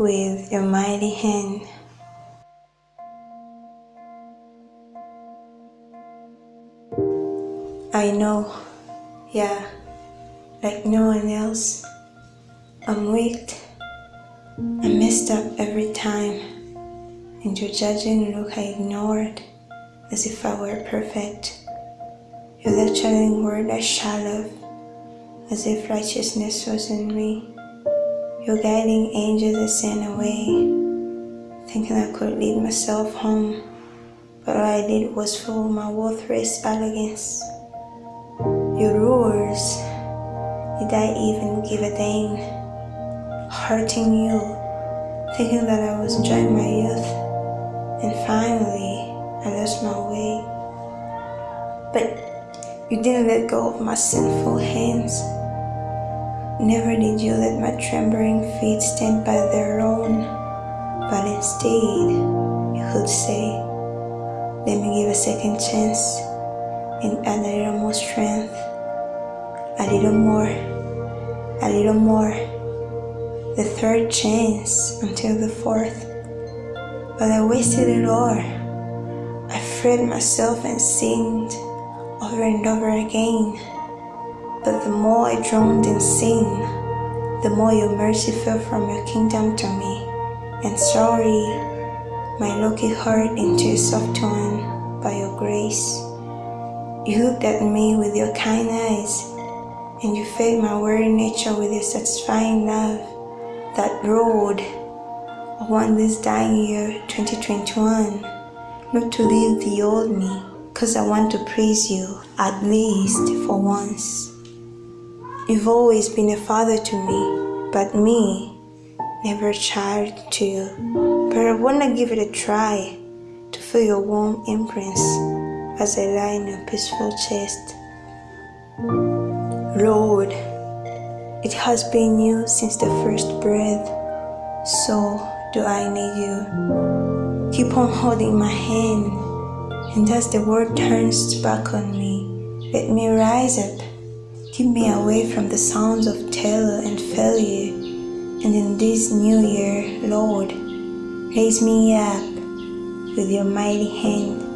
with your mighty hand. I know, yeah, like no one else, I'm weak. I messed up every time, and your judging look I ignored as if I were perfect. Your lecturing word I shallow, as if righteousness was in me. Your guiding angels I sent away, thinking I could lead myself home, but all I did was fool my worthless arrogance. Your rulers, did I even give a damn? Hurting you, thinking that I was enjoying my youth, and finally I lost my way. But you didn't let go of my sinful hands. Never did you let my trembling feet stand by their own, but instead you could say, let me give a second chance and add a little more strength, a little more, a little more, the third chance until the fourth. But I wasted it all. I freed myself and sinned over and over again. But the more I drowned in sin, the more your mercy fell from your kingdom to me. And sorry, my lucky heart into a soft one by your grace. You looked at me with your kind eyes, and you fed my weary nature with your satisfying love. That road, I want this dying year 2021, not to leave the old me because I want to praise you at least for once. You've always been a father to me, but me, never a child to you. But I want to give it a try to feel your warm imprints as I lie in your peaceful chest. Lord, it has been you since the first breath, so do I need you. Keep on holding my hand and as the world turns back on me, let me rise up. Keep me away from the sounds of terror and failure. And in this new year, Lord, raise me up with your mighty hand.